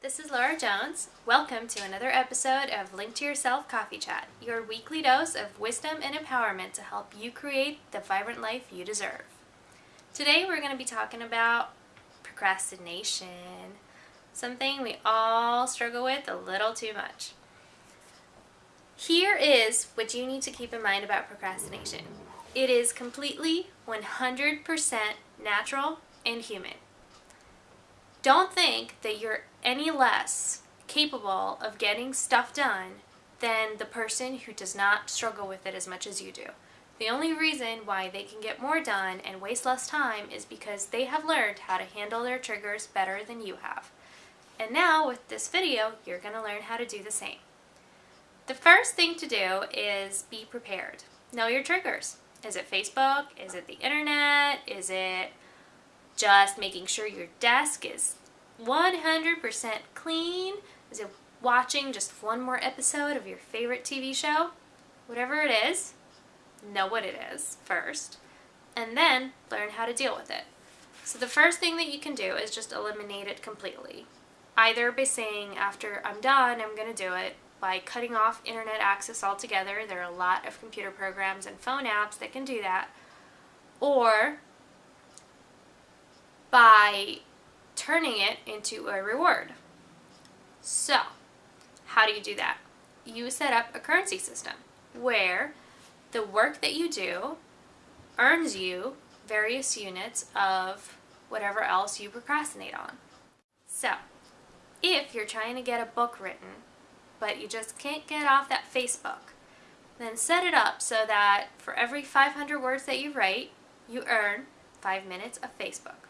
This is Laura Jones. Welcome to another episode of Link to Yourself Coffee Chat, your weekly dose of wisdom and empowerment to help you create the vibrant life you deserve. Today we're going to be talking about procrastination, something we all struggle with a little too much. Here is what you need to keep in mind about procrastination. It is completely 100% natural and human. Don't think that you're any less capable of getting stuff done than the person who does not struggle with it as much as you do. The only reason why they can get more done and waste less time is because they have learned how to handle their triggers better than you have. And now with this video, you're going to learn how to do the same. The first thing to do is be prepared. Know your triggers. Is it Facebook? Is it the internet? Is it just making sure your desk is 100% clean? Is it watching just one more episode of your favorite TV show? Whatever it is, know what it is first, and then learn how to deal with it. So the first thing that you can do is just eliminate it completely. Either by saying, after I'm done, I'm going to do it, by cutting off internet access altogether. There are a lot of computer programs and phone apps that can do that. Or by turning it into a reward. So, how do you do that? You set up a currency system where the work that you do earns you various units of whatever else you procrastinate on. So, if you're trying to get a book written but you just can't get off that Facebook. Then set it up so that for every 500 words that you write, you earn 5 minutes of Facebook.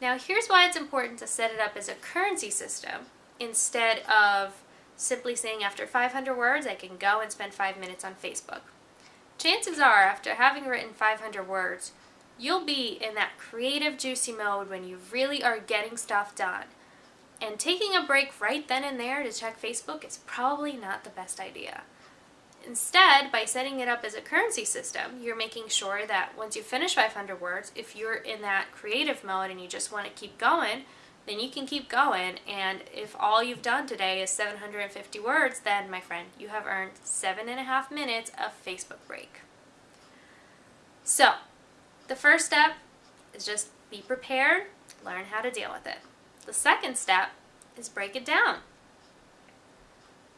Now here's why it's important to set it up as a currency system instead of simply saying after 500 words I can go and spend 5 minutes on Facebook. Chances are after having written 500 words, you'll be in that creative juicy mode when you really are getting stuff done. And taking a break right then and there to check Facebook is probably not the best idea. Instead, by setting it up as a currency system, you're making sure that once you finish 500 words, if you're in that creative mode and you just want to keep going, then you can keep going. And if all you've done today is 750 words, then, my friend, you have earned seven and a half minutes of Facebook break. So, the first step is just be prepared, learn how to deal with it. The second step is break it down.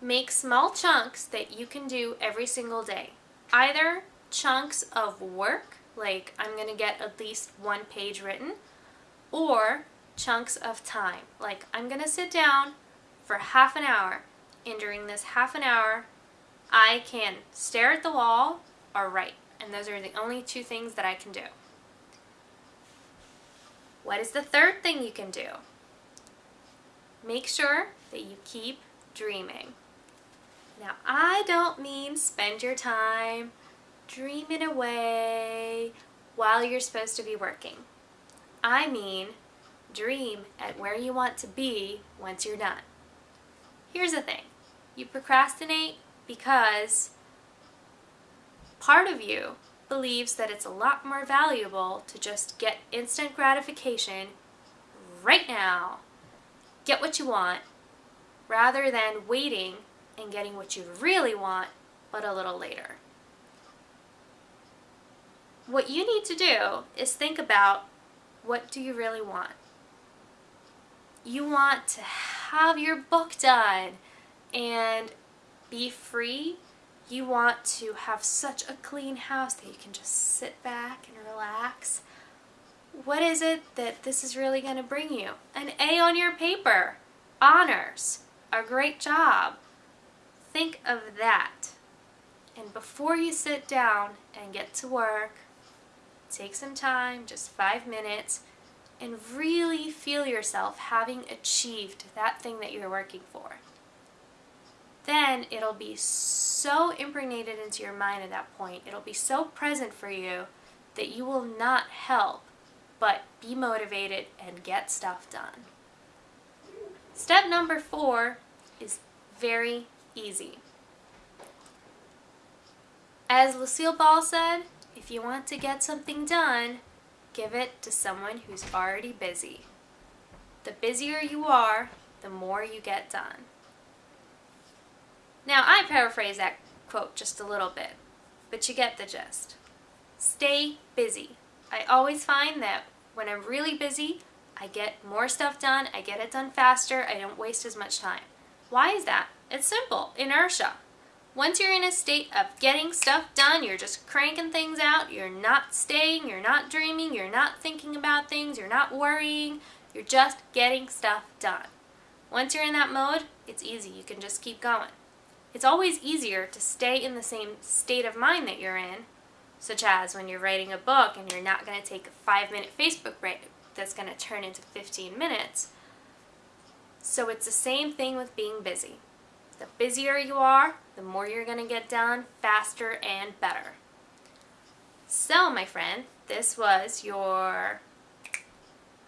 Make small chunks that you can do every single day. Either chunks of work, like I'm going to get at least one page written, or chunks of time, like I'm going to sit down for half an hour, and during this half an hour, I can stare at the wall or write, and those are the only two things that I can do. What is the third thing you can do? Make sure that you keep dreaming. Now, I don't mean spend your time dreaming away while you're supposed to be working. I mean dream at where you want to be once you're done. Here's the thing. You procrastinate because part of you believes that it's a lot more valuable to just get instant gratification right now get what you want rather than waiting and getting what you really want but a little later. What you need to do is think about what do you really want? You want to have your book done and be free. You want to have such a clean house that you can just sit back and relax what is it that this is really going to bring you? An A on your paper, honors, a great job. Think of that. And before you sit down and get to work, take some time, just five minutes, and really feel yourself having achieved that thing that you're working for. Then it'll be so impregnated into your mind at that point, it'll be so present for you that you will not help but be motivated and get stuff done. Step number four is very easy. As Lucille Ball said, if you want to get something done, give it to someone who's already busy. The busier you are, the more you get done. Now, I paraphrase that quote just a little bit, but you get the gist. Stay busy. I always find that when I'm really busy, I get more stuff done, I get it done faster, I don't waste as much time. Why is that? It's simple, inertia. Once you're in a state of getting stuff done, you're just cranking things out, you're not staying, you're not dreaming, you're not thinking about things, you're not worrying, you're just getting stuff done. Once you're in that mode, it's easy, you can just keep going. It's always easier to stay in the same state of mind that you're in, such as when you're writing a book and you're not going to take a five minute Facebook break that's going to turn into 15 minutes. So it's the same thing with being busy. The busier you are, the more you're going to get done faster and better. So, my friend, this was your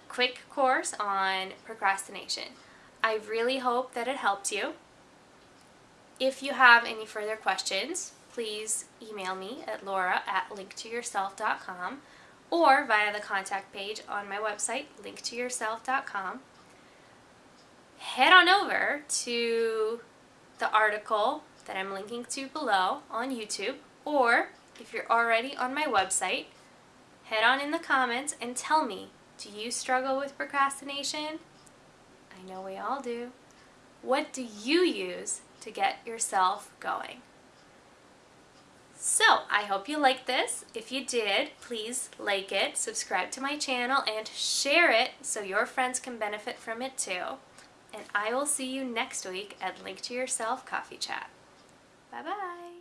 quick course on procrastination. I really hope that it helped you. If you have any further questions, please email me at laura at linktoyourself.com or via the contact page on my website, linktoyourself.com. Head on over to the article that I'm linking to below on YouTube, or if you're already on my website, head on in the comments and tell me, do you struggle with procrastination? I know we all do. What do you use to get yourself going? So, I hope you liked this. If you did, please like it, subscribe to my channel, and share it so your friends can benefit from it too. And I will see you next week at Link to Yourself Coffee Chat. Bye-bye.